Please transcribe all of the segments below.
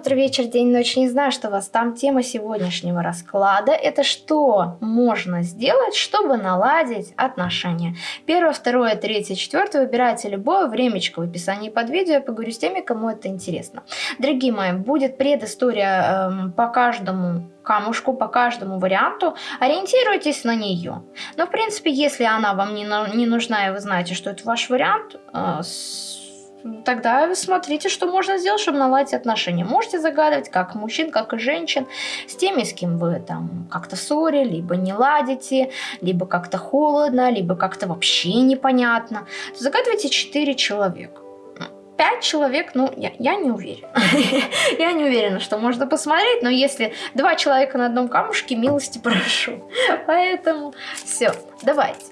утро, вечер, день, ночь, не знаю, что у вас там. Тема сегодняшнего расклада – это что можно сделать, чтобы наладить отношения. Первое, второе, третье, четвертое. Выбирайте любое времечко в описании под видео. Я поговорю с теми, кому это интересно. Дорогие мои, будет предыстория эм, по каждому камушку по каждому варианту, ориентируйтесь на нее. Но, в принципе, если она вам не, не нужна, и вы знаете, что это ваш вариант, э, тогда смотрите, что можно сделать, чтобы наладить отношения. Можете загадывать как мужчин, как и женщин, с теми, с кем вы там как-то ссоре, либо не ладите, либо как-то холодно, либо как-то вообще непонятно. Загадывайте 4 человека. 5 человек, ну, я, я не уверена. я не уверена, что можно посмотреть, но если два человека на одном камушке, милости прошу. Поэтому все, давайте.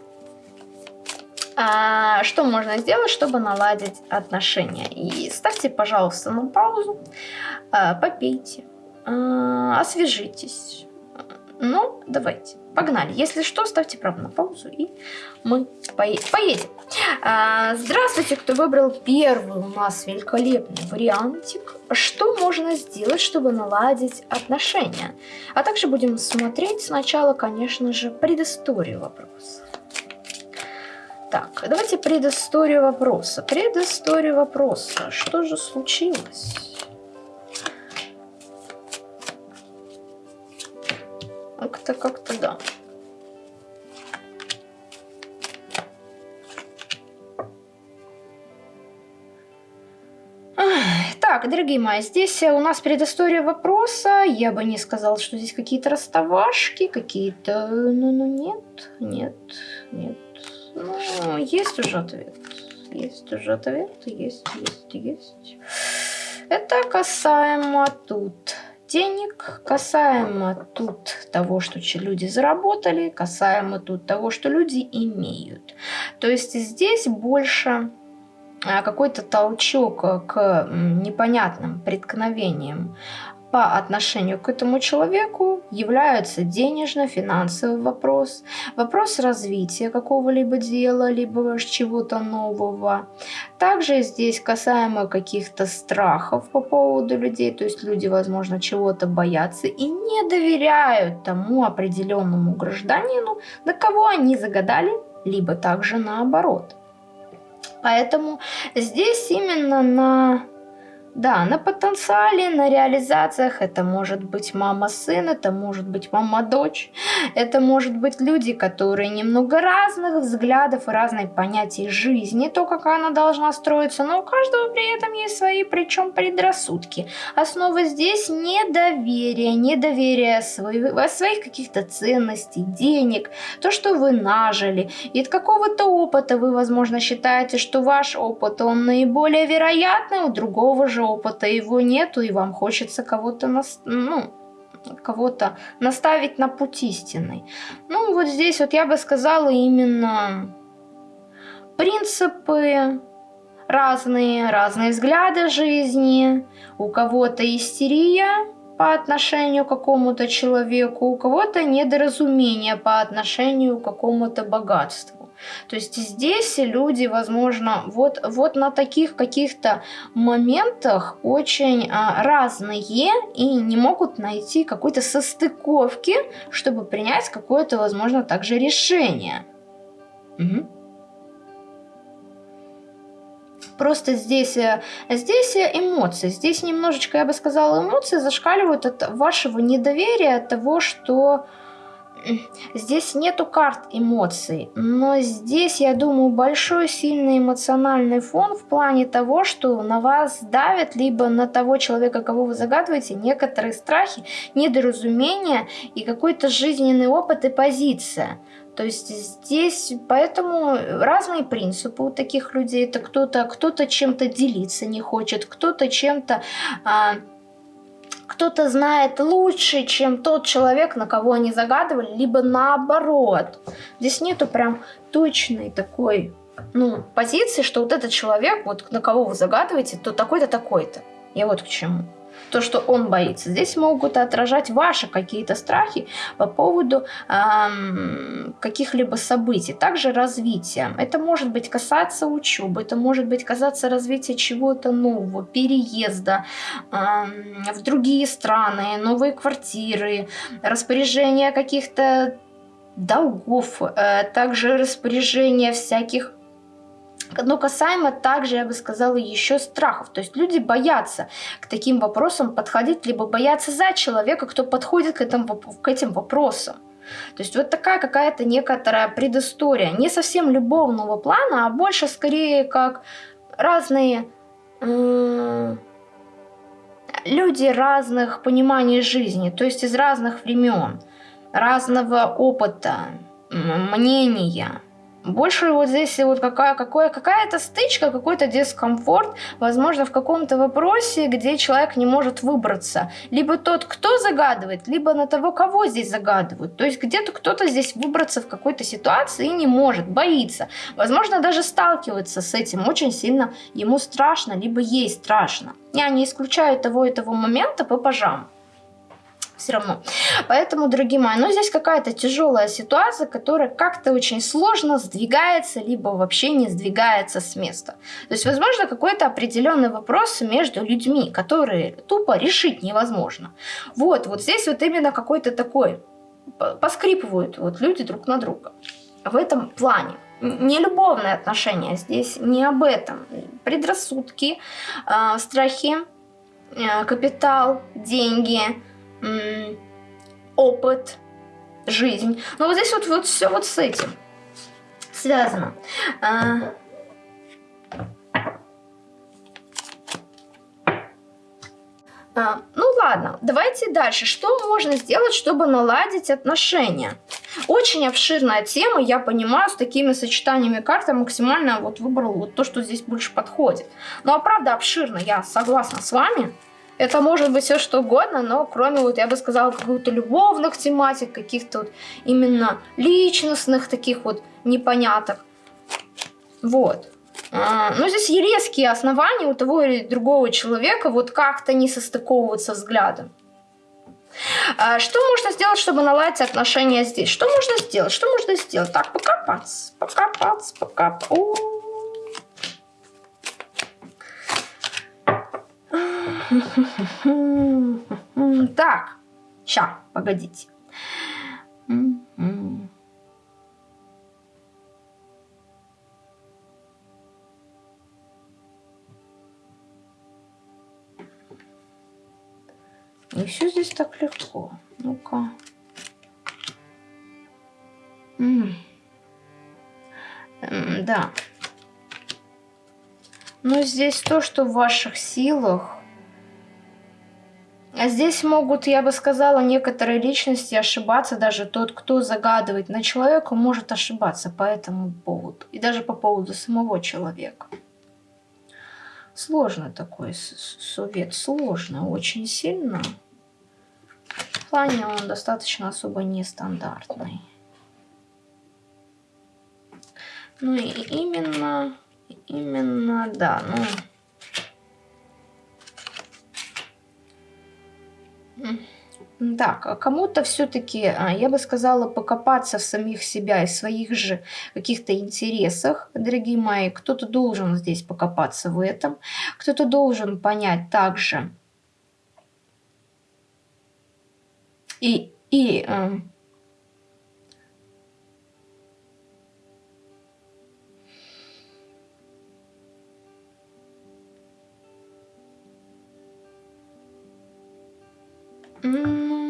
А, что можно сделать, чтобы наладить отношения? И ставьте, пожалуйста, на паузу, а, попейте, а, освежитесь. Ну, давайте, погнали. Если что, ставьте право на паузу, и мы поедем. А, здравствуйте, кто выбрал первый у нас великолепный вариантик. Что можно сделать, чтобы наладить отношения? А также будем смотреть сначала, конечно же, предысторию вопроса. Так, давайте предысторию вопроса. Предысторию вопроса. Что же случилось? Как-то, как-то, да. Так, дорогие мои, здесь у нас предыстория вопроса. Я бы не сказал, что здесь какие-то расставашки, какие-то... Ну, ну, нет, нет, нет. Ну, есть уже ответ. Есть уже ответ. Есть, есть, есть. Это касаемо тут денег, касаемо тут того, что люди заработали, касаемо тут того, что люди имеют. То есть здесь больше а, какой-то толчок к непонятным преткновениям по отношению к этому человеку являются денежно-финансовый вопрос, вопрос развития какого-либо дела, либо чего-то нового. Также здесь касаемо каких-то страхов по поводу людей, то есть люди, возможно, чего-то боятся и не доверяют тому определенному гражданину, на кого они загадали, либо также наоборот. Поэтому здесь именно на да, на потенциале, на реализациях это может быть мама-сын, это может быть мама-дочь, это может быть люди, которые немного разных взглядов и разных понятий жизни, то, как она должна строиться, но у каждого при этом есть свои, причем предрассудки. Основа здесь недоверие, недоверие своих, своих каких-то ценностей, денег, то, что вы нажили. И от какого-то опыта вы, возможно, считаете, что ваш опыт, он наиболее вероятный, у другого же опыта его нету, и вам хочется кого-то, нас, ну, кого-то наставить на путь истинный. Ну, вот здесь вот я бы сказала именно принципы разные, разные взгляды жизни, у кого-то истерия по отношению к какому-то человеку, у кого-то недоразумение по отношению к какому-то богатству. То есть здесь люди, возможно, вот, вот на таких каких-то моментах очень а, разные и не могут найти какой-то состыковки, чтобы принять какое-то, возможно, также решение. Угу. Просто здесь, э, здесь эмоции, здесь немножечко, я бы сказала, эмоции зашкаливают от вашего недоверия, от того, что Здесь нету карт эмоций, но здесь, я думаю, большой сильный эмоциональный фон в плане того, что на вас давят, либо на того человека, кого вы загадываете, некоторые страхи, недоразумения и какой-то жизненный опыт и позиция. То есть здесь поэтому разные принципы у таких людей. Это кто-то кто, -то, чем-то делиться не хочет, кто-то чем-то... А, кто-то знает лучше, чем тот человек, на кого они загадывали, либо наоборот. Здесь нету прям точной такой ну, позиции, что вот этот человек, вот на кого вы загадываете, то такой-то, такой-то. Я вот к чему. То, что он боится. Здесь могут отражать ваши какие-то страхи по поводу эм, каких-либо событий. Также развития. Это может быть касаться учебы, это может быть касаться развития чего-то нового, переезда эм, в другие страны, новые квартиры, распоряжения каких-то долгов, э, также распоряжения всяких но касаемо также, я бы сказала, еще страхов. То есть люди боятся к таким вопросам подходить, либо боятся за человека, кто подходит к, этому, к этим вопросам. То есть вот такая какая-то некоторая предыстория. Не совсем любовного плана, а больше скорее как разные э, люди разных пониманий жизни, то есть из разных времен, разного опыта, мнения. Больше вот здесь вот какая, какая, какая-то стычка, какой-то дискомфорт, возможно, в каком-то вопросе, где человек не может выбраться. Либо тот, кто загадывает, либо на того, кого здесь загадывают. То есть где-то кто-то здесь выбраться в какой-то ситуации и не может, боится. Возможно, даже сталкивается с этим очень сильно, ему страшно, либо ей страшно. Я не исключаю того и того момента по пажам все равно. Поэтому, дорогие мои, ну здесь какая-то тяжелая ситуация, которая как-то очень сложно сдвигается, либо вообще не сдвигается с места. То есть, возможно, какой-то определенный вопрос между людьми, которые тупо решить невозможно. Вот, вот здесь вот именно какой-то такой, поскрипывают вот люди друг на друга. В этом плане не любовные отношения, здесь не об этом. Предрассудки, э, страхи, э, капитал, деньги, опыт, жизнь. Но вот здесь вот, вот все вот с этим связано. А, а, ну ладно, давайте дальше. Что можно сделать, чтобы наладить отношения? Очень обширная тема, я понимаю, с такими сочетаниями карт я максимально вот выбрала вот то, что здесь больше подходит. Ну а правда обширно, я согласна с вами. Это может быть все что угодно, но кроме, вот я бы сказала, каких-то любовных тематик, каких-то вот именно личностных таких вот непоняток. Вот. А, ну, здесь резкие основания у того или другого человека вот как-то не состыковываться взглядом. А, что можно сделать, чтобы наладить отношения здесь? Что можно сделать? Что можно сделать? Так, покопаться, покопаться, покопаться. Так, ща, погодите. Не все здесь так легко. Ну-ка. Да. Но здесь то, что в ваших силах. А здесь могут, я бы сказала, некоторые личности ошибаться. Даже тот, кто загадывает на человека, может ошибаться по этому поводу. И даже по поводу самого человека. Сложно такой совет. Сложно, очень сильно. В плане он достаточно особо нестандартный. Ну и именно Именно, да, ну... Так, а кому-то все-таки, а, я бы сказала, покопаться в самих себя и своих же каких-то интересах, дорогие мои. Кто-то должен здесь покопаться в этом, кто-то должен понять также и, и Mm.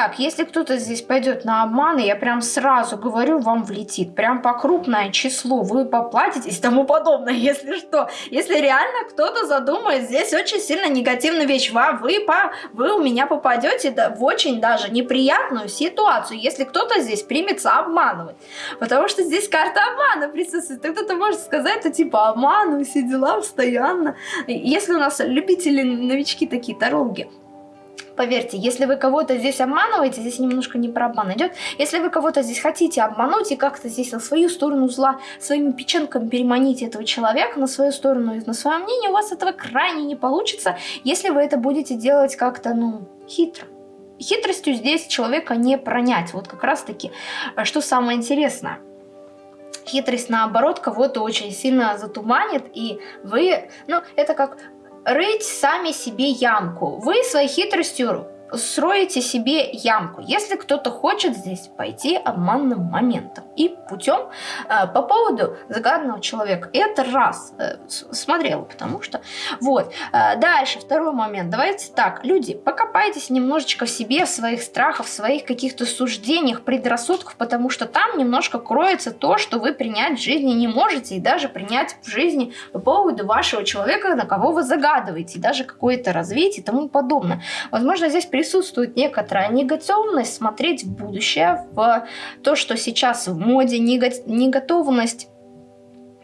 Так, если кто-то здесь пойдет на обман, я прям сразу говорю, вам влетит. Прям по крупное число вы поплатитесь тому подобное, если что. Если реально кто-то задумает здесь очень сильно негативную вещь, вам, вы, по, вы у меня попадете в очень даже неприятную ситуацию, если кто-то здесь примется обманывать. Потому что здесь карта обмана присутствует. Кто-то может сказать, это типа обману, все дела постоянно. Если у нас любители, новички такие, тарологи, Поверьте, если вы кого-то здесь обманываете, здесь немножко не про обман идет, если вы кого-то здесь хотите обмануть и как-то здесь на свою сторону зла, своими печенками переманить этого человека на свою сторону и на свое мнение, у вас этого крайне не получится, если вы это будете делать как-то, ну, хитро. Хитростью здесь человека не пронять. Вот как раз таки, э, что самое интересное. Хитрость, наоборот, кого-то очень сильно затуманит, и вы, ну, это как рыть сами себе ямку. Вы своей хитростью строите себе ямку, если кто-то хочет здесь пойти обманным моментом и путем э, по поводу загаданного человека. Это раз э, смотрела, потому что вот. Э, дальше, второй момент. Давайте так, люди, покопайтесь немножечко в себе, в своих страхах, в своих каких-то суждениях, предрассудках, потому что там немножко кроется то, что вы принять в жизни не можете и даже принять в жизни по поводу вашего человека, на кого вы загадываете, и даже какое-то развитие и тому подобное. Возможно, здесь присутствует некоторая негативность смотреть в будущее, в то, что сейчас в моде, неготовность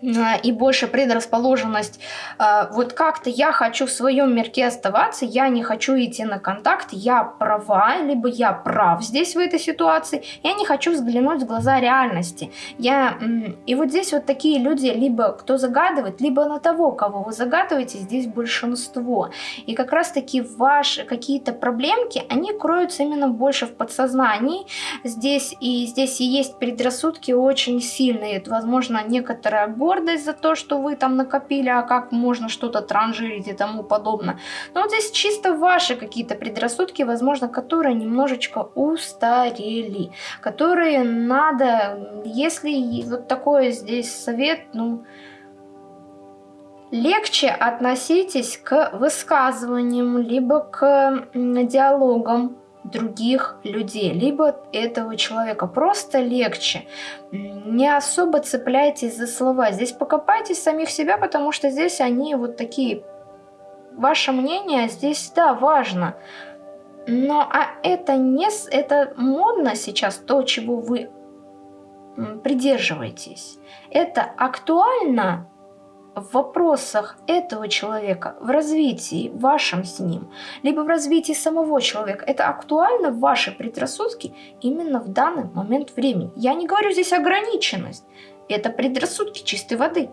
и больше предрасположенность, а, вот как-то я хочу в своем мирке оставаться, я не хочу идти на контакт, я права, либо я прав здесь в этой ситуации, я не хочу взглянуть в глаза реальности. Я, и вот здесь вот такие люди, либо кто загадывает, либо на того, кого вы загадываете, здесь большинство. И как раз таки ваши какие-то проблемки, они кроются именно больше в подсознании. Здесь и здесь и есть предрассудки очень сильные, возможно, некоторая гордость за то, что вы там накопили, а как можно что-то транжирить и тому подобное. Но вот здесь чисто ваши какие-то предрассудки, возможно, которые немножечко устарели, которые надо, если вот такой здесь совет, ну, легче относитесь к высказываниям, либо к диалогам других людей, либо этого человека. Просто легче. Не особо цепляйтесь за слова. Здесь покопайтесь самих себя, потому что здесь они вот такие. Ваше мнение здесь, да, важно. Но а это не... Это модно сейчас, то, чего вы придерживаетесь. Это актуально в вопросах этого человека, в развитии вашем с ним, либо в развитии самого человека, это актуально в ваши предрассудки именно в данный момент времени. Я не говорю здесь ограниченность, это предрассудки чистой воды.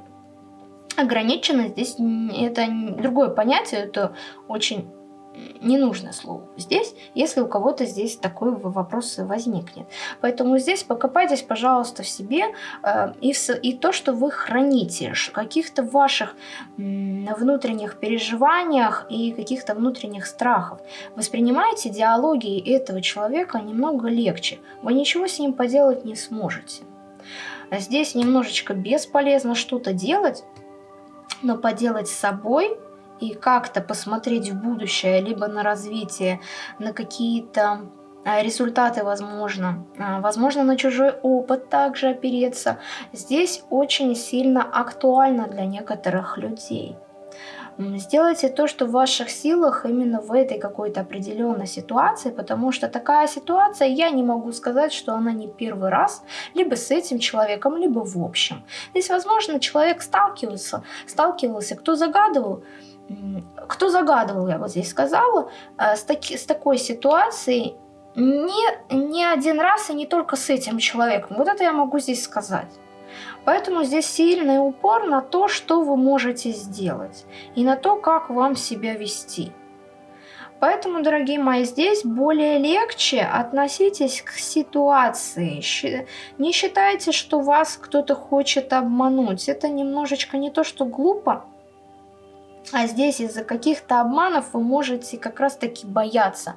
Ограниченность здесь это другое понятие, это очень ненужное слово здесь, если у кого-то здесь такой вопрос возникнет. Поэтому здесь покопайтесь, пожалуйста, в себе э, и, в, и то, что вы храните, каких-то ваших э, внутренних переживаниях и каких-то внутренних страхов. Воспринимайте диалоги этого человека немного легче. Вы ничего с ним поделать не сможете. Здесь немножечко бесполезно что-то делать, но поделать с собой – и как-то посмотреть в будущее, либо на развитие, на какие-то а, результаты, возможно, а, возможно, на чужой опыт также опереться, здесь очень сильно актуально для некоторых людей. Сделайте то, что в ваших силах именно в этой какой-то определенной ситуации, потому что такая ситуация, я не могу сказать, что она не первый раз, либо с этим человеком, либо в общем. Здесь, возможно, человек сталкивался, сталкивался, кто загадывал, кто загадывал, я вот здесь сказала, э, с, таки, с такой ситуацией не, не один раз и не только с этим человеком. Вот это я могу здесь сказать. Поэтому здесь сильный упор на то, что вы можете сделать, и на то, как вам себя вести. Поэтому, дорогие мои, здесь более легче относитесь к ситуации. Не считайте, что вас кто-то хочет обмануть. Это немножечко не то, что глупо, а здесь из-за каких-то обманов вы можете как раз-таки бояться.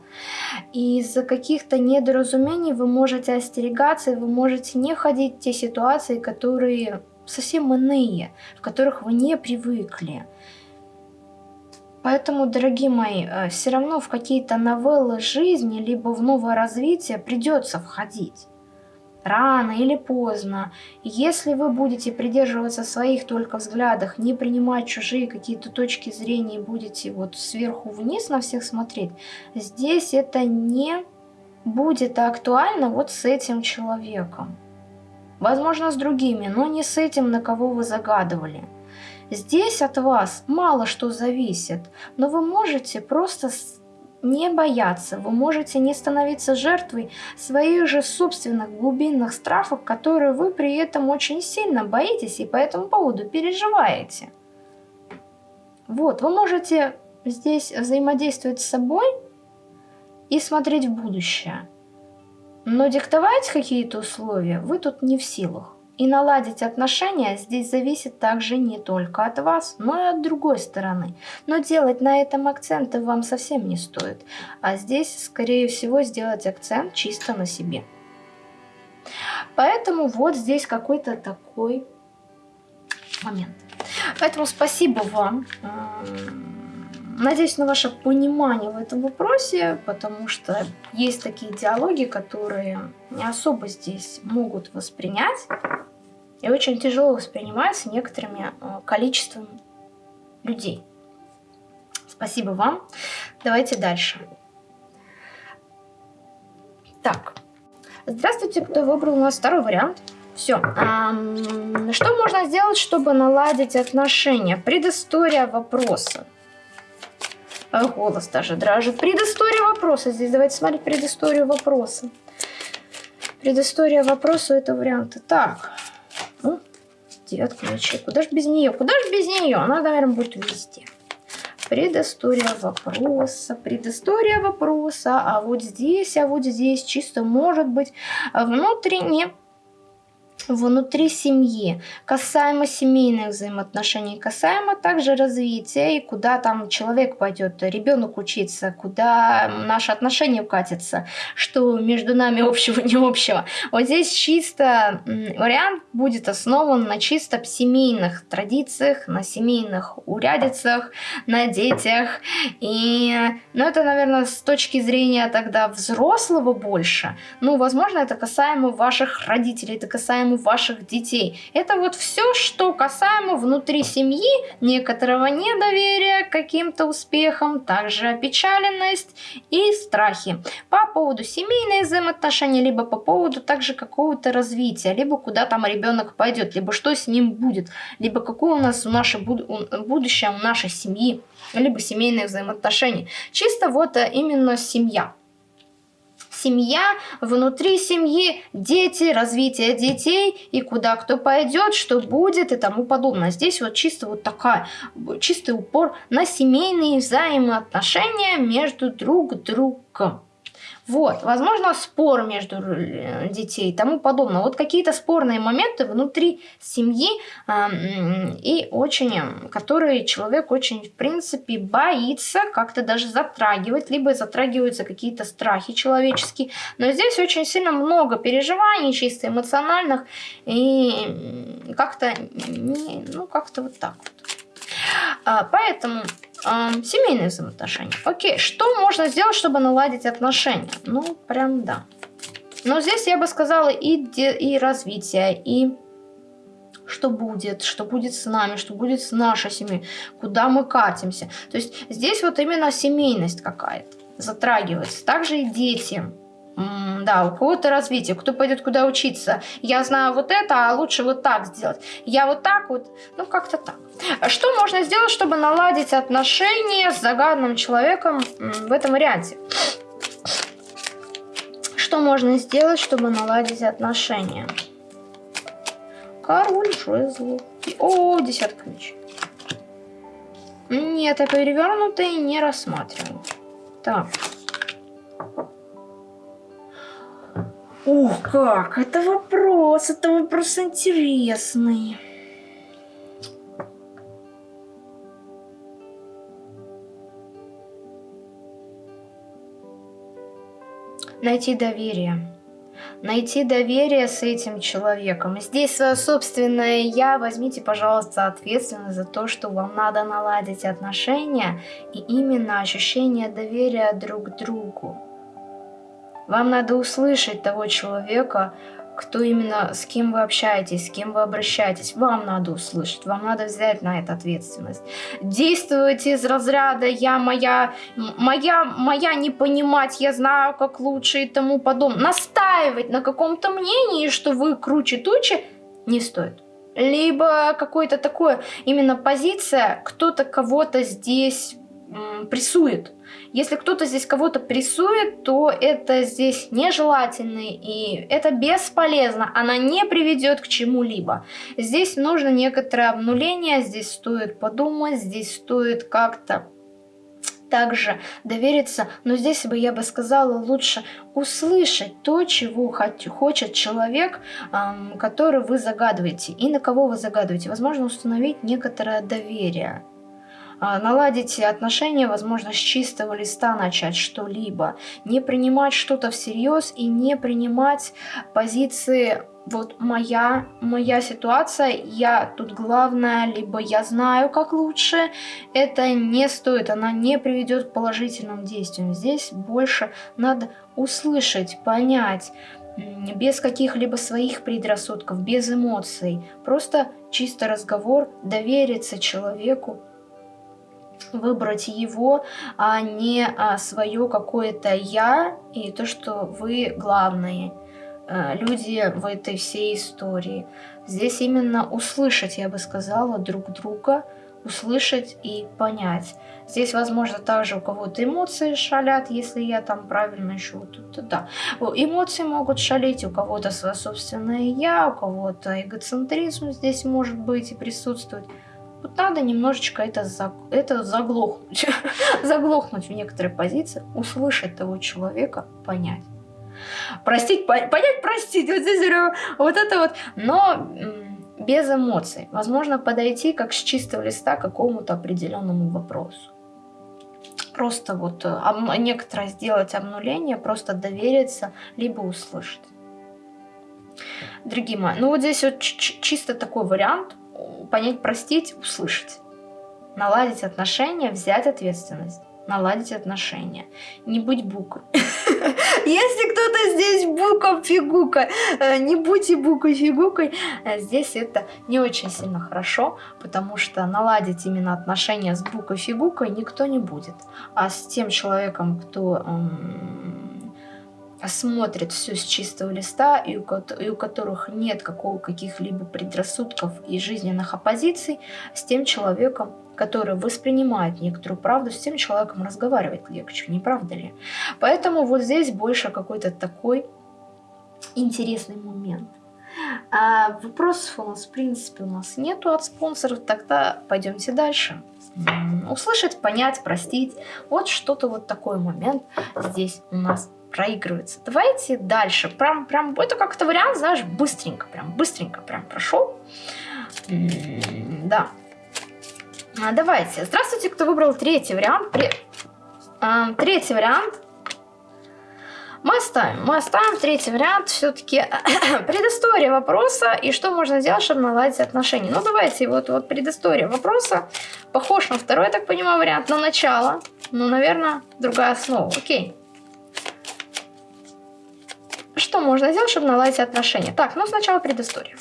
И из-за каких-то недоразумений вы можете остерегаться, и вы можете не ходить в те ситуации, которые совсем иные, в которых вы не привыкли. Поэтому, дорогие мои, э, все равно в какие-то новеллы жизни, либо в новое развитие придется входить. Рано или поздно. Если вы будете придерживаться своих только взглядах, не принимать чужие какие-то точки зрения и будете вот сверху вниз на всех смотреть, здесь это не будет актуально вот с этим человеком. Возможно, с другими, но не с этим, на кого вы загадывали. Здесь от вас мало что зависит, но вы можете просто не бояться, вы можете не становиться жертвой своих же собственных глубинных страхов, которые вы при этом очень сильно боитесь и по этому поводу переживаете. Вот, вы можете здесь взаимодействовать с собой и смотреть в будущее. Но диктовать какие-то условия вы тут не в силах. И наладить отношения здесь зависит также не только от вас, но и от другой стороны. Но делать на этом акценты вам совсем не стоит. А здесь, скорее всего, сделать акцент чисто на себе. Поэтому вот здесь какой-то такой момент. Поэтому спасибо вам. Надеюсь на ваше понимание в этом вопросе, потому что есть такие диалоги, которые не особо здесь могут воспринять и очень тяжело воспринимаются некоторыми э, количеством людей. Спасибо вам. Давайте дальше. Так. Здравствуйте, кто выбрал у нас второй вариант. Все. Что можно сделать, чтобы наладить отношения? Предыстория вопроса. А, голос даже дрожит. Предыстория вопроса. Здесь давайте смотреть предысторию вопроса. Предыстория вопроса это варианты. Так. Ну, девятка мечей. Куда ж без нее? Куда ж без нее? Она, наверное, будет везде. Предыстория вопроса, предыстория вопроса, а вот здесь, а вот здесь чисто может быть внутренне внутри семьи, касаемо семейных взаимоотношений, касаемо также развития и куда там человек пойдет, ребенок учиться, куда наши отношения укатятся, что между нами общего, не общего. Вот здесь чисто вариант будет основан на чисто семейных традициях, на семейных урядицах, на детях. И, ну, это, наверное, с точки зрения тогда взрослого больше. Ну, возможно, это касаемо ваших родителей, это касаемо ваших детей. Это вот все, что касаемо внутри семьи, некоторого недоверия к каким-то успехам, также опечаленность и страхи. По поводу семейных взаимоотношений, либо по поводу также какого-то развития, либо куда там ребенок пойдет, либо что с ним будет, либо какое у нас у наше будущее у нашей семьи, либо семейные взаимоотношения. Чисто вот э, именно семья семья, внутри семьи дети, развитие детей и куда кто пойдет, что будет и тому подобное. Здесь вот чисто вот такая, чистый упор на семейные взаимоотношения между друг другом. Вот, возможно, спор между э, детей и тому подобное. Вот какие-то спорные моменты внутри семьи э, и очень, которые человек очень, в принципе, боится как-то даже затрагивать, либо затрагиваются какие-то страхи человеческие. Но здесь очень сильно много переживаний чисто эмоциональных и как-то, ну, как-то вот так вот. А, поэтому э, семейные взаимоотношения. Окей, что можно сделать, чтобы наладить отношения? Ну, прям да. Но здесь я бы сказала и, и развитие, и что будет, что будет с нами, что будет с нашей семьей, куда мы катимся. То есть здесь вот именно семейность какая-то затрагивается. Также и дети да, у кого-то развитие, кто пойдет куда учиться. Я знаю вот это, а лучше вот так сделать. Я вот так вот, ну как-то так. Что можно сделать, чтобы наладить отношения с загадным человеком в этом варианте? Что можно сделать, чтобы наладить отношения? Король жезлов. О, десятка мечей. Нет, я перевернутый не рассматриваю. Так. Ух, как! Это вопрос, это вопрос интересный. Найти доверие. найти доверие с этим человеком. Здесь свое собственное «я». Возьмите, пожалуйста, ответственность за то, что вам надо наладить отношения и именно ощущение доверия друг к другу. Вам надо услышать того человека, кто именно, с кем вы общаетесь, с кем вы обращаетесь. Вам надо услышать, вам надо взять на это ответственность. Действовать из разряда «я моя, моя, моя не понимать, я знаю, как лучше» и тому подобное. Настаивать на каком-то мнении, что вы круче тучи, не стоит. Либо какое-то такое, именно позиция, кто-то кого-то здесь прессует. Если кто-то здесь кого-то прессует, то это здесь нежелательно и это бесполезно. Она не приведет к чему-либо. Здесь нужно некоторое обнуление, здесь стоит подумать, здесь стоит как-то также довериться, но здесь бы я бы сказала лучше услышать то, чего хочет человек, который вы загадываете и на кого вы загадываете. Возможно, установить некоторое доверие. А, наладить отношения, возможно, с чистого листа начать что-либо, не принимать что-то всерьез и не принимать позиции вот моя, моя ситуация, я тут главная, либо я знаю, как лучше, это не стоит, она не приведет к положительным действиям. Здесь больше надо услышать, понять, без каких-либо своих предрассудков, без эмоций. Просто чисто разговор, довериться человеку, выбрать его, а не а, свое какое-то «я» и то, что вы главные а, люди в этой всей истории. Здесь именно услышать, я бы сказала, друг друга, услышать и понять. Здесь, возможно, также у кого-то эмоции шалят, если я там правильно вот тут, да. Эмоции могут шалить, у кого-то свое собственное я, у кого-то эгоцентризм здесь может быть и присутствовать. Вот надо немножечко это, за, это заглохнуть. заглохнуть в некоторые позиции, услышать того человека, понять. Простить, понять, простить. Вот здесь вот это вот. Но без эмоций. Возможно, подойти как с чистого листа к какому-то определенному вопросу. Просто вот э, некоторое сделать обнуление, просто довериться, либо услышать. Дорогие мои, ну вот здесь вот чисто такой вариант понять, простить, услышать. Наладить отношения, взять ответственность. Наладить отношения. Не быть букой. Если кто-то здесь бука фигука, э, не будьте букой фигукой, э, здесь это не очень сильно хорошо, потому что наладить именно отношения с букой фигукой никто не будет. А с тем человеком, кто смотрит все с чистого листа и у, и у которых нет каких-либо предрассудков и жизненных оппозиций, с тем человеком, который воспринимает некоторую правду, с тем человеком разговаривать легче, не правда ли? Поэтому вот здесь больше какой-то такой интересный момент. А вопросов у нас, в принципе, у нас нету от спонсоров, тогда пойдемте дальше. Услышать, понять, простить. Вот что-то вот такой момент здесь у нас проигрывается. Давайте дальше. Прям, прям, это как-то вариант, знаешь, быстренько, прям быстренько прям прошел. Да. А, давайте. Здравствуйте, кто выбрал третий вариант. При... А, третий вариант. Мы оставим. Мы оставим третий вариант. Все-таки предыстория вопроса и что можно сделать, чтобы наладить отношения. Ну, давайте. Вот, вот предыстория вопроса. Похож на второй, я так понимаю, вариант. На начало. Ну, наверное, другая основа. Окей. Что можно сделать, чтобы наладить отношения? Так, ну сначала предыстория.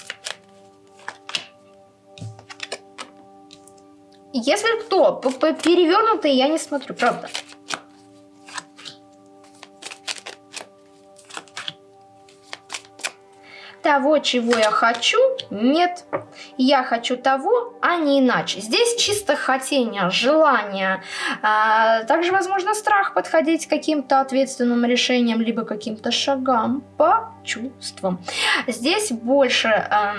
Если кто перевернутый, я не смотрю, правда. Того, чего я хочу, нет. Я хочу того, а не иначе. Здесь чисто хотение, желание. А, также, возможно, страх подходить к каким-то ответственным решениям, либо каким-то шагам по чувствам. Здесь больше а,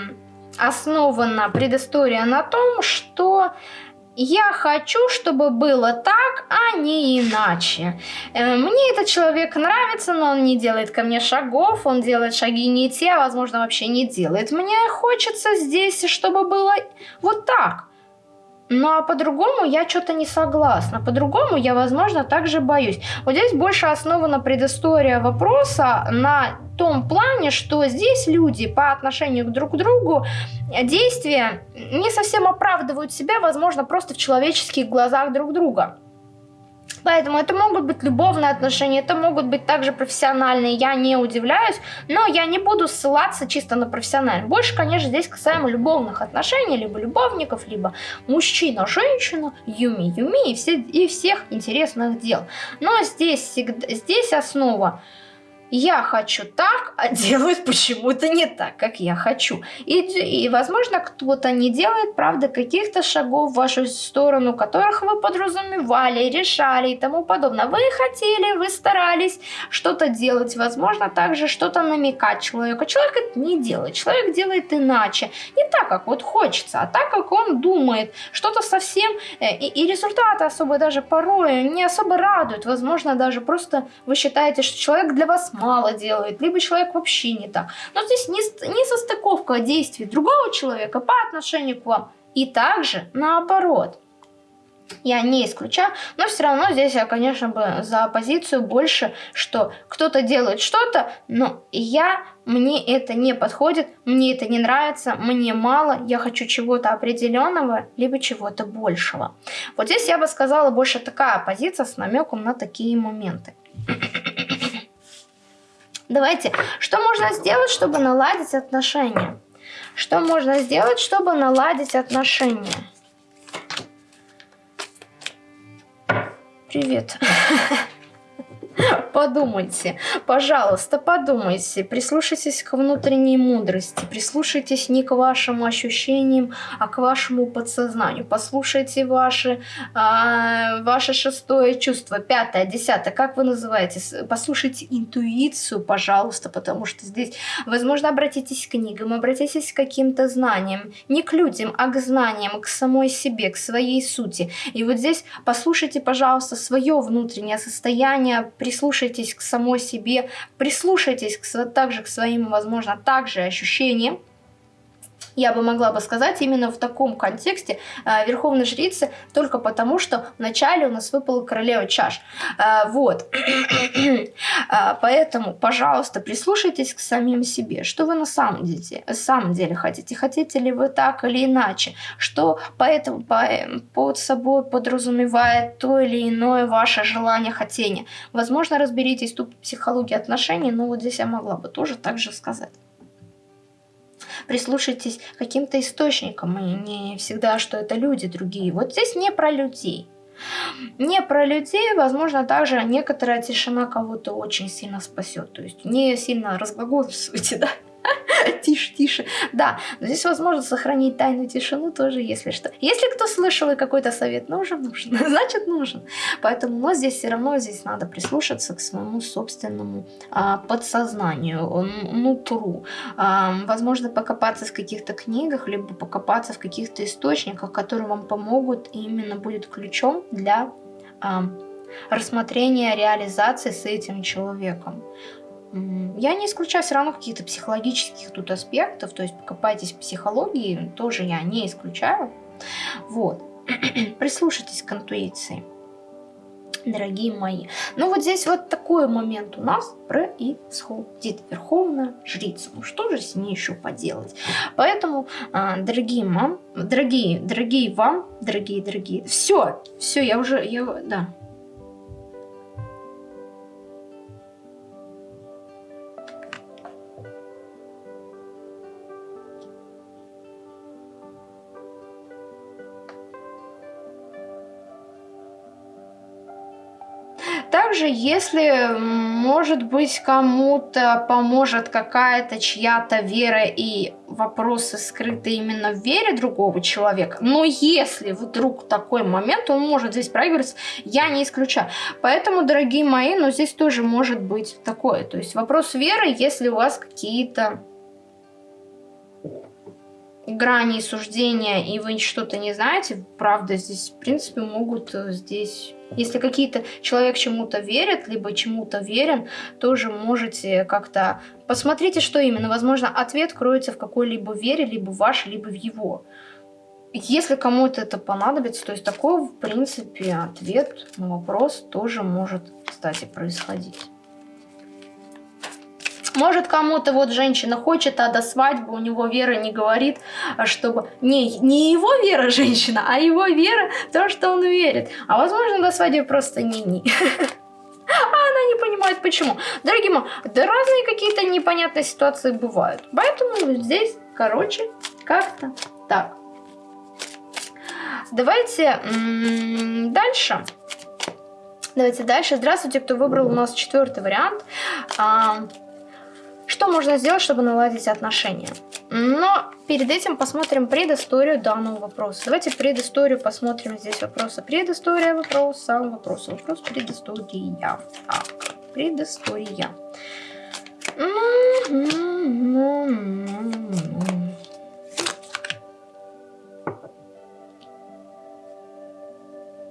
основана предыстория на том, что я хочу, чтобы было так, а не иначе. Э, мне этот человек нравится, но он не делает ко мне шагов, он делает шаги не те, а возможно вообще не делает. Мне хочется здесь, чтобы было вот так. Ну а по-другому я что-то не согласна. По-другому я, возможно, также боюсь. Вот здесь больше основана предыстория вопроса на том плане, что здесь люди по отношению друг к другу действия не совсем оправдывают себя, возможно, просто в человеческих глазах друг друга. Поэтому это могут быть любовные отношения, это могут быть также профессиональные, я не удивляюсь, но я не буду ссылаться чисто на профессиональные. Больше, конечно, здесь касаемо любовных отношений, либо любовников, либо мужчина-женщина, юми-юми и, все, и всех интересных дел. Но здесь, всегда, здесь основа я хочу так, а делают почему-то не так, как я хочу. И, и возможно, кто-то не делает, правда, каких-то шагов в вашу сторону, которых вы подразумевали, решали и тому подобное. Вы хотели, вы старались что-то делать, возможно, также что-то намекать человеку. Человек это не делает, человек делает иначе. Не так, как вот хочется, а так, как он думает. Что-то совсем... Э, и, и результаты особо даже порой не особо радуют. Возможно, даже просто вы считаете, что человек для вас мало делает, либо человек вообще не так. Но здесь не, не состыковка действий другого человека по отношению к вам. И также наоборот. Я не исключаю, но все равно здесь я, конечно, бы за позицию больше, что кто-то делает что-то, но я, мне это не подходит, мне это не нравится, мне мало, я хочу чего-то определенного, либо чего-то большего. Вот здесь я бы сказала больше такая позиция с намеком на такие моменты. Давайте, что можно сделать, чтобы наладить отношения? Что можно сделать, чтобы наладить отношения? Привет. Подумайте, пожалуйста, подумайте, прислушайтесь к внутренней мудрости, прислушайтесь не к вашим ощущениям, а к вашему подсознанию. Послушайте ваши, а, ваше шестое чувство, пятое, десятое, как вы называете? Послушайте интуицию, пожалуйста, потому что здесь, возможно, обратитесь к книгам, обратитесь к каким-то знаниям, не к людям, а к знаниям, к самой себе, к своей сути. И вот здесь послушайте, пожалуйста, свое внутреннее состояние, прислушайтесь к самой себе, прислушайтесь к, также к своим, возможно, также ощущениям, я бы могла бы сказать именно в таком контексте э, Верховной Жрицы, только потому, что вначале у нас выпала Королева Чаш. Э, вот. э, поэтому, пожалуйста, прислушайтесь к самим себе. Что вы на самом деле, самом деле хотите? Хотите ли вы так или иначе? Что поэтому по, под собой подразумевает то или иное ваше желание, хотение? Возможно, разберитесь тут психологии отношений, но вот здесь я могла бы тоже так же сказать прислушайтесь к каким-то источникам, и не всегда, что это люди другие. Вот здесь не про людей. Не про людей, возможно, также некоторая тишина кого-то очень сильно спасет. То есть не сильно разглагольствуйте, да? тише, тише. Да, но здесь возможно сохранить тайную тишину тоже, если что. Если кто слышал и какой-то совет нужен, нужен, значит нужен. Поэтому, но здесь все равно здесь надо прислушаться к своему собственному а, подсознанию, нутру. А, возможно, покопаться в каких-то книгах, либо покопаться в каких-то источниках, которые вам помогут и именно будет ключом для а, рассмотрения реализации с этим человеком. Я не исключаю все равно каких-то психологических тут аспектов, то есть покопайтесь в психологии, тоже я не исключаю. Вот. Прислушайтесь к интуиции, дорогие мои. Ну вот здесь вот такой момент у нас происходит. Верховная жрица. Ну что же с ней еще поделать? Поэтому, а, дорогие мам, дорогие, дорогие вам, дорогие, дорогие, все, все, я уже, я, да, если, может быть, кому-то поможет какая-то чья-то вера и вопросы скрыты именно в вере другого человека, но если вдруг такой момент, он может здесь проигрываться, я не исключаю. Поэтому, дорогие мои, но здесь тоже может быть такое. То есть вопрос веры, если у вас какие-то грани суждения, и вы что-то не знаете, правда, здесь, в принципе, могут э, здесь... Если какие-то человек чему-то верит, либо чему-то верен, тоже можете как-то... Посмотрите, что именно. Возможно, ответ кроется в какой-либо вере, либо в вашей, либо в его. если кому-то это понадобится, то есть такой, в принципе, ответ на вопрос тоже может, кстати, происходить. Может, кому-то вот женщина хочет, а до свадьбы у него вера не говорит, чтобы... Не, не его вера женщина, а его вера в то, что он верит. А возможно, до свадьбы просто не-не. А она не понимает, почему. Дорогие мои, да разные какие-то непонятные ситуации бывают. Поэтому здесь, короче, как-то так. Давайте дальше. Давайте дальше. Здравствуйте, кто выбрал у нас четвертый вариант. А, что можно сделать, чтобы наладить отношения? Но перед этим посмотрим предысторию данного вопроса. Давайте предысторию посмотрим. Здесь вопросы. Предыстория вопроса, вопрос, вопрос, предыстория. Так, предыстория.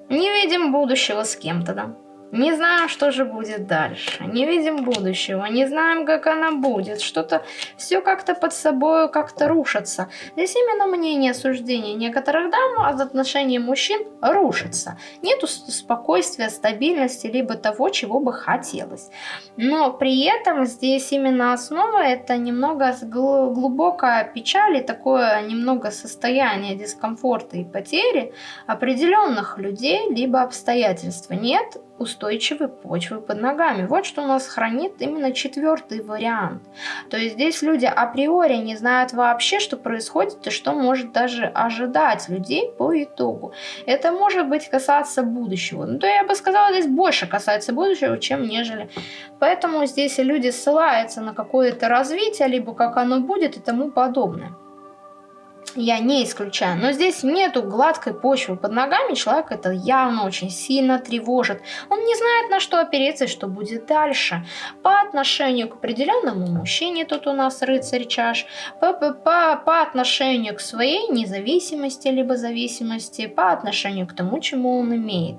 Не видим будущего с кем-то, да? Не знаем, что же будет дальше. Не видим будущего. Не знаем, как она будет. Что-то все как-то под собой как-то рушится. Здесь именно мнение, суждение некоторых дам от отношений мужчин рушится. Нету спокойствия, стабильности, либо того, чего бы хотелось. Но при этом здесь именно основа это немного глубокая печаль и такое немного состояние дискомфорта и потери определенных людей, либо обстоятельства. Нет устойчивой почвы под ногами. Вот что у нас хранит именно четвертый вариант. То есть здесь люди априори не знают вообще, что происходит и что может даже ожидать людей по итогу. Это может быть касаться будущего. Ну, то я бы сказала, здесь больше касается будущего, чем нежели. Поэтому здесь люди ссылаются на какое-то развитие, либо как оно будет и тому подобное я не исключаю. Но здесь нету гладкой почвы под ногами, человек это явно очень сильно тревожит. Он не знает, на что опереться и что будет дальше. По отношению к определенному мужчине, тут у нас рыцарь чаш, по, по, по, по отношению к своей независимости, либо зависимости, по отношению к тому, чему он имеет.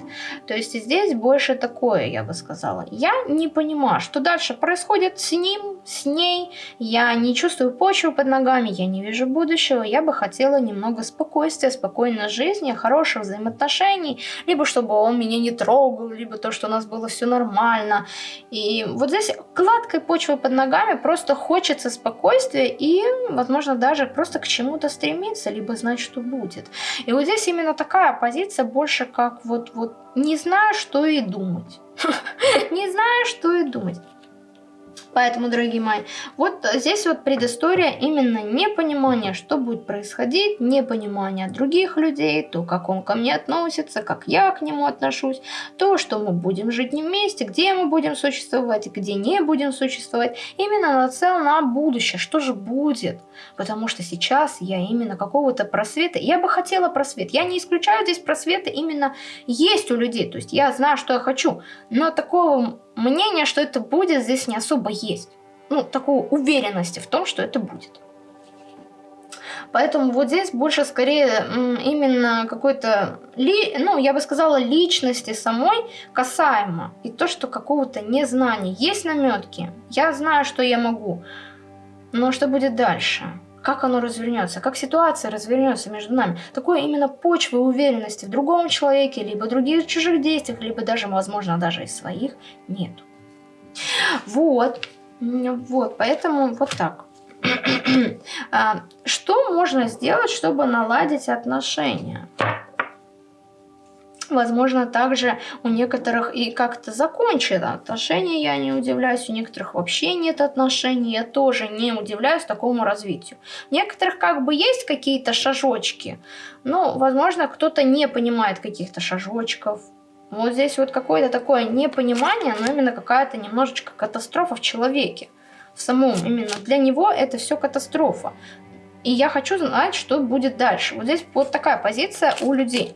То есть здесь больше такое, я бы сказала. Я не понимаю, что дальше происходит с ним, с ней. Я не чувствую почву под ногами, я не вижу будущего. Я бы хотела немного спокойствия, спокойной жизни, хороших взаимоотношений, либо чтобы он меня не трогал, либо то, что у нас было все нормально. И вот здесь гладкой почвы под ногами просто хочется спокойствия и, возможно, даже просто к чему-то стремиться, либо знать, что будет. И вот здесь именно такая позиция больше как вот, вот не знаю, что и думать. Не знаю, что и думать. Поэтому, дорогие мои, вот здесь вот предыстория именно непонимание, что будет происходить, непонимание других людей, то, как он ко мне относится, как я к нему отношусь, то, что мы будем жить не вместе, где мы будем существовать, где не будем существовать. Именно нацел на будущее, что же будет. Потому что сейчас я именно какого-то просвета, я бы хотела просвет, я не исключаю здесь просвета, именно есть у людей, то есть я знаю, что я хочу, но такого мнение, что это будет, здесь не особо есть. Ну, такой уверенности в том, что это будет. Поэтому вот здесь больше скорее именно какой-то, ну, я бы сказала, личности самой касаемо. И то, что какого-то незнания. Есть наметки. Я знаю, что я могу. Но что будет дальше? Как оно развернется? Как ситуация развернется между нами? Такой именно почвы уверенности в другом человеке, либо других чужих действиях, либо даже, возможно, даже и своих нету. Вот. Вот, поэтому вот так. А, что можно сделать, чтобы наладить отношения? Возможно, также у некоторых и как-то закончено отношения, я не удивляюсь, у некоторых вообще нет отношений, я тоже не удивляюсь такому развитию. У некоторых как бы есть какие-то шажочки, но, возможно, кто-то не понимает каких-то шажочков. Вот здесь вот какое-то такое непонимание, но именно какая-то немножечко катастрофа в человеке. В самом именно для него это все катастрофа. И я хочу знать, что будет дальше. Вот здесь вот такая позиция у людей.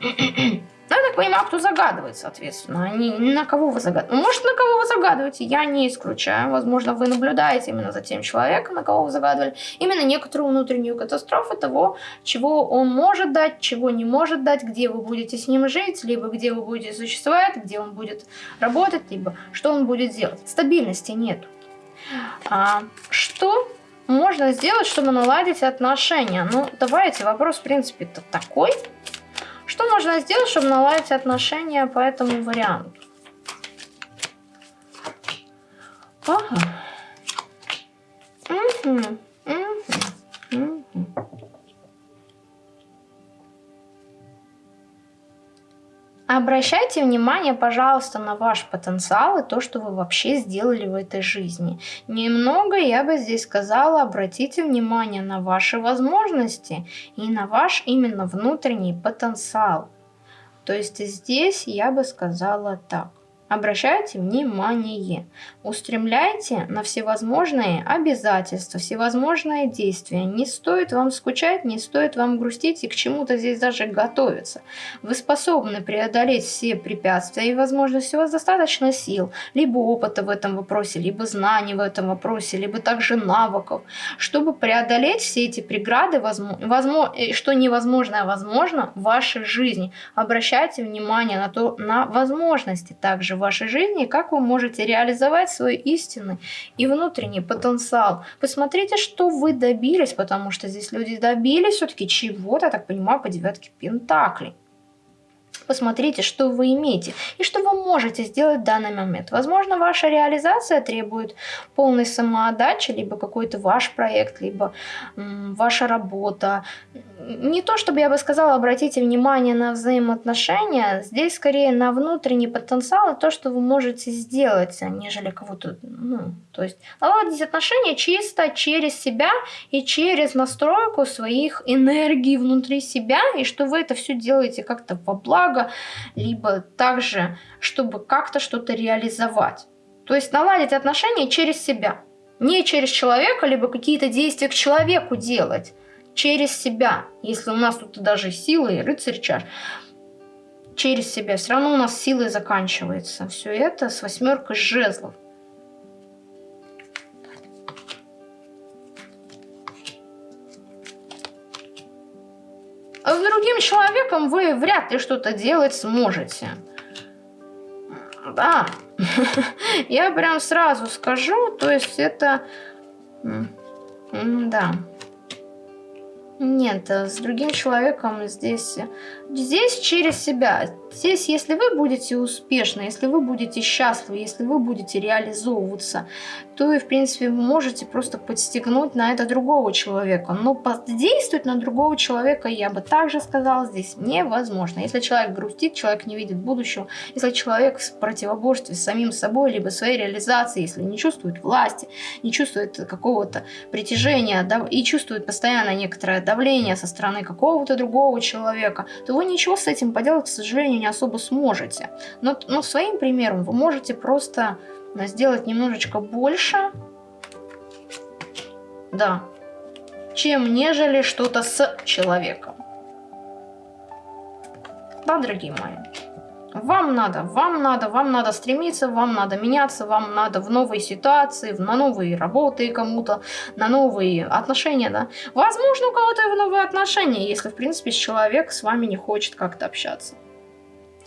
Ну, я так понимаю, кто загадывает, соответственно. Они, на кого вы загадываете? Может, на кого вы загадываете, я не исключаю. Возможно, вы наблюдаете именно за тем человеком, на кого вы загадывали. Именно некоторую внутреннюю катастрофу того, чего он может дать, чего не может дать, где вы будете с ним жить, либо где вы будете существовать, где он будет работать, либо что он будет делать. Стабильности нет. А, что можно сделать, чтобы наладить отношения? Ну, давайте, вопрос, в принципе-то такой. Что можно сделать, чтобы наладить отношения по этому варианту? Ага. Угу. Угу. Угу. Обращайте внимание, пожалуйста, на ваш потенциал и то, что вы вообще сделали в этой жизни. Немного, я бы здесь сказала, обратите внимание на ваши возможности и на ваш именно внутренний потенциал. То есть здесь я бы сказала так. Обращайте внимание, устремляйте на всевозможные обязательства, всевозможные действия. Не стоит вам скучать, не стоит вам грустить и к чему-то здесь даже готовиться. Вы способны преодолеть все препятствия и возможности, у вас достаточно сил, либо опыта в этом вопросе, либо знаний в этом вопросе, либо также навыков, чтобы преодолеть все эти преграды, возможно, э, что невозможно, а возможно в вашей жизни. Обращайте внимание на, то, на возможности также вашей жизни, как вы можете реализовать свой истинный и внутренний потенциал. Посмотрите, что вы добились, потому что здесь люди добились все-таки чего-то, так понимаю, по девятке Пентаклей. Посмотрите, что вы имеете и что вы можете сделать в данный момент. Возможно, ваша реализация требует полной самоотдачи, либо какой-то ваш проект, либо ваша работа. Не то, чтобы я бы сказала, обратите внимание на взаимоотношения, здесь скорее на внутренний потенциал и то, что вы можете сделать, нежели кого-то, ну, то есть наладить отношения чисто через себя и через настройку своих энергий внутри себя, и что вы это все делаете как-то во благо, либо также, чтобы как-то что-то реализовать. То есть наладить отношения через себя. Не через человека, либо какие-то действия к человеку делать. Через себя. Если у нас тут даже силы и рыцарь чаш. Через себя. Все равно у нас силы заканчивается. Все это с восьмеркой жезлов. С другим человеком вы вряд ли что-то делать сможете. Да, я прям сразу скажу, то есть это... Да. Нет, с другим человеком здесь... Здесь через себя. Здесь, если вы будете успешны, если вы будете счастливы, если вы будете реализовываться, то и, в принципе, вы можете просто подстегнуть на это другого человека. Но подействовать на другого человека, я бы также сказала, здесь невозможно. Если человек грустит, человек не видит будущего, если человек в противоборстве с самим собой, либо своей реализацией, если не чувствует власти, не чувствует какого-то притяжения и чувствует постоянно некоторое давление со стороны какого-то другого человека, то вы ничего с этим поделать, к сожалению, не особо сможете. Но, но своим примером вы можете просто сделать немножечко больше. Да. Чем нежели что-то с человеком. Да, дорогие мои. Вам надо, вам надо, вам надо стремиться, вам надо меняться, вам надо в новой ситуации, на новые работы кому-то, на новые отношения, да. Возможно, у кого-то и в новые отношения, если, в принципе, человек с вами не хочет как-то общаться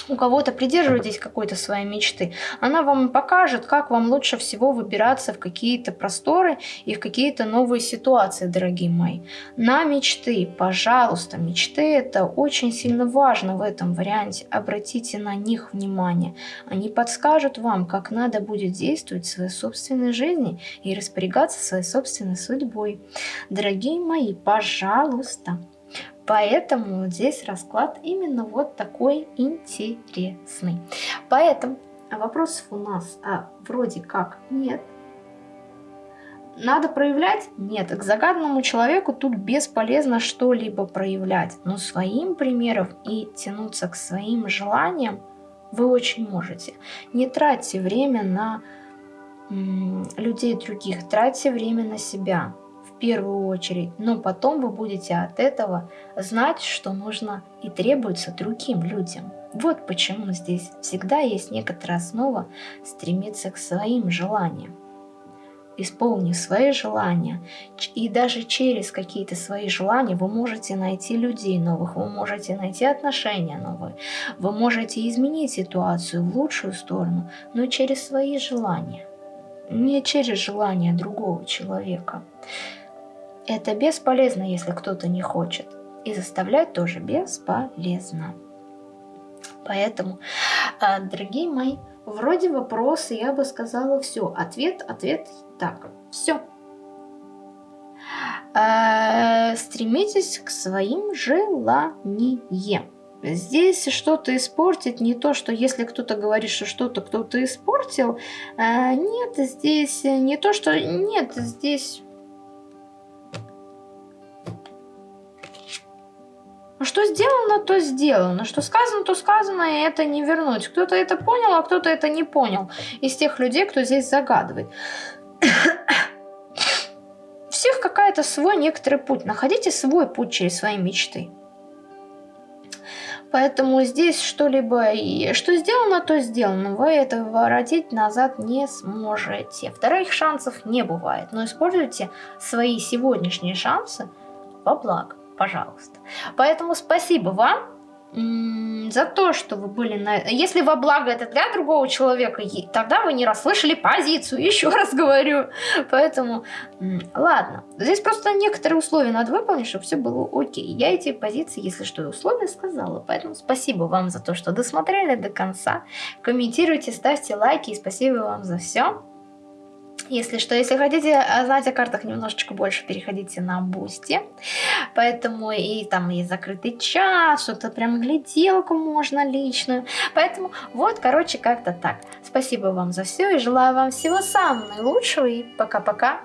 у кого-то придерживайтесь какой-то своей мечты. Она вам покажет, как вам лучше всего выбираться в какие-то просторы и в какие-то новые ситуации, дорогие мои. На мечты, пожалуйста, мечты это очень сильно важно в этом варианте. Обратите на них внимание. Они подскажут вам, как надо будет действовать в своей собственной жизни и распорягаться своей собственной судьбой. Дорогие мои, пожалуйста, Поэтому здесь расклад именно вот такой интересный. Поэтому вопросов у нас а, вроде как нет. Надо проявлять? Нет. К загаданному человеку тут бесполезно что-либо проявлять. Но своим примером и тянуться к своим желаниям вы очень можете. Не тратьте время на людей других, тратьте время на себя первую очередь, но потом вы будете от этого знать, что нужно и требуется другим людям. Вот почему здесь всегда есть некоторая основа стремиться к своим желаниям. Исполнив свои желания, и даже через какие-то свои желания вы можете найти людей новых, вы можете найти отношения новые, вы можете изменить ситуацию в лучшую сторону, но через свои желания, не через желания другого человека. Это бесполезно, если кто-то не хочет. И заставлять тоже бесполезно. Поэтому, а, дорогие мои, вроде вопросы я бы сказала все. Ответ, ответ, так, все. А, стремитесь к своим желаниям. Здесь что-то испортить, не то, что если кто-то говорит, что что-то кто-то испортил, а, нет, здесь не то, что... Нет, здесь что сделано, то сделано. Что сказано, то сказано, и это не вернуть. Кто-то это понял, а кто-то это не понял. Из тех людей, кто здесь загадывает. Всех какая-то свой некоторый путь. Находите свой путь через свои мечты. Поэтому здесь что-либо, что сделано, то сделано. Вы это воротить назад не сможете. Вторых шансов не бывает. Но используйте свои сегодняшние шансы во благо пожалуйста. Поэтому спасибо вам за то, что вы были на... Если во благо это для другого человека, тогда вы не расслышали позицию, еще раз говорю. Поэтому, ладно. Здесь просто некоторые условия надо выполнить, чтобы все было окей. Я эти позиции, если что, условия сказала. Поэтому спасибо вам за то, что досмотрели до конца. Комментируйте, ставьте лайки и спасибо вам за все. Если что, если хотите а, знать о картах немножечко больше, переходите на Boosty. Поэтому и там есть закрытый чат, что-то прям гляделку можно личную. Поэтому вот, короче, как-то так. Спасибо вам за все и желаю вам всего самого наилучшего и пока-пока.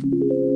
Thank you.